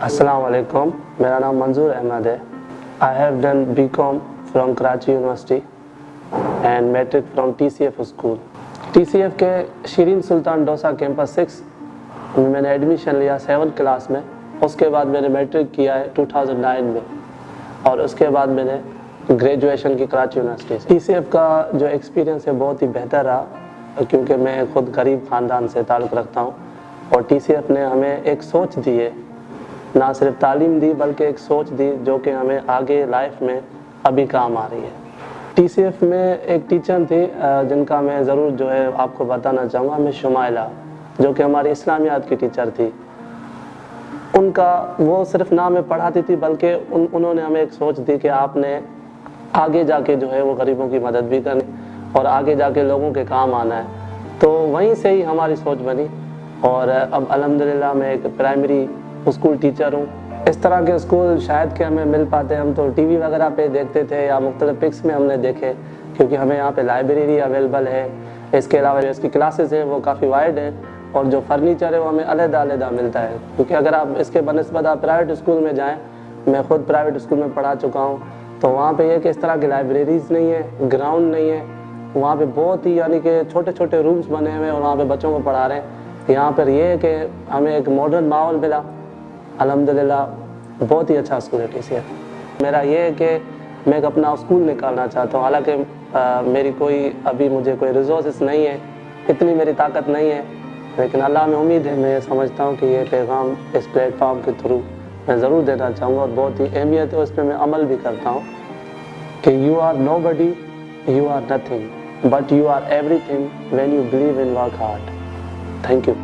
السلام علیکم، میرا نام منظور احمد ہے۔ I have done B com from Karachi university and matric from T C F school T C F کے شیرین سلطان ڈوسا کیمپس سکس میں نے ایڈمیشن لیا سیون کلاس میں۔ اس کے بعد میں نے میٹرک کیا ہے ٹو تھاؤزنڈ نائن میں۔ اور اس کے بعد میں نے گریجویشن کی Karachi university T C F کا جو ایکسپیرینس ہے بہت ہی بہتر رہا، کیونکہ میں خود غریب خاندان سے تعلق رکھتا ہوں۔ اور ٹی سی ایف نے ہمیں ایک سوچ دی ہے نہ صرف تعلیم دی بلکہ ایک سوچ دی جو کہ ہمیں آگے لائف میں ابھی کام آ رہی ہے۔ ٹی سی ایف میں ایک ٹیچر تھی جن کا میں ضرور جو ہے آپ کو بتانا چاہوں گا میں شمائلہ، جو کہ ہماری اسلامیات کی ٹیچر تھی۔ ان کا وہ صرف نہ ہمیں پڑھاتی تھی، بلکہ ان، انہوں نے ہمیں ایک سوچ دی کہ آپ نے آگے جا کے جو ہے وہ غریبوں کی مدد بھی کرنی اور آگے جا کے لوگوں کے کام آنا ہے۔ تو وہیں سے ہی ہماری سوچ بنی اور اب الحمدللہ میں ایک پرائمری اسکول ٹیچر ہوں۔ اس طرح کے اسکول شاید کہ ہمیں مل پاتے، ہم تو ٹی وی وغیرہ پہ دیکھتے تھے یا مختلف پکس میں ہم نے دیکھے، کیونکہ ہمیں یہاں پہ لائبریری اویلیبل ہے۔ اس کے علاوہ جو اس کی کلاسز ہیں وہ کافی وائڈ ہیں اور جو فرنیچر ہے وہ ہمیں علیحدہ علیحدہ ملتا ہے۔ کیونکہ اگر آپ اس کے بنسبت آپ پرائیویٹ اسکول میں جائیں، میں خود پرائیویٹ اسکول میں پڑھا چکا ہوں، تو وہاں پہ یہ کہ اس طرح کی لائبریریز نہیں ہے گراؤنڈ نہیں ہے وہاں پہ بہت ہی یعنی کہ چھوٹے چھوٹے رومس بنے ہوئے اور وہاں پہ بچوں کو پڑھا رہے ہیں۔ یہاں پر یہ ہے کہ ہمیں ایک ماڈرن ماحول ملا۔ الحمدللہ، بہت ہی اچھا اسکول ہے ٹی سی ایف میرا یہ ہے کہ میں ایک اپنا اسکول نکالنا چاہتا ہوں۔ حالانکہ میری کوئی ابھی مجھے کوئی ریزورسز نہیں ہے، اتنی میری طاقت نہیں ہے، لیکن اللہ میں امید ہے، میں یہ سمجھتا ہوں کہ یہ پیغام اس پلیٹ فارم کے تھرو میں ضرور دینا چاہوں گا اور بہت ہی اہمیت ہے، اس پہ میں عمل بھی کرتا ہوں کہ you are nobody you are nothing but you are everything when you believe in work hard thank you